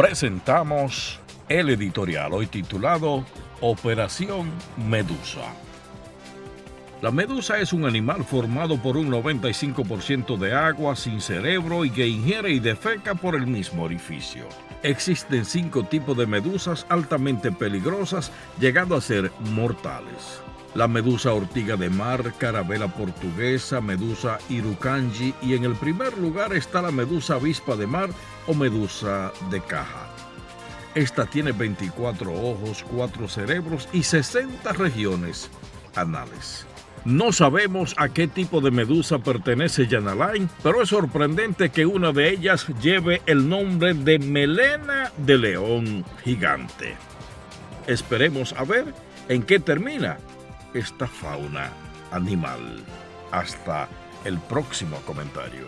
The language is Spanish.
presentamos el editorial hoy titulado Operación Medusa. La medusa es un animal formado por un 95% de agua sin cerebro y que ingiere y defeca por el mismo orificio. Existen cinco tipos de medusas altamente peligrosas, llegando a ser mortales. La medusa ortiga de mar, carabela portuguesa, medusa irukanji y en el primer lugar está la medusa avispa de mar o medusa de caja. Esta tiene 24 ojos, 4 cerebros y 60 regiones anales. No sabemos a qué tipo de medusa pertenece Line, pero es sorprendente que una de ellas lleve el nombre de melena de león gigante. Esperemos a ver en qué termina esta fauna animal. Hasta el próximo comentario.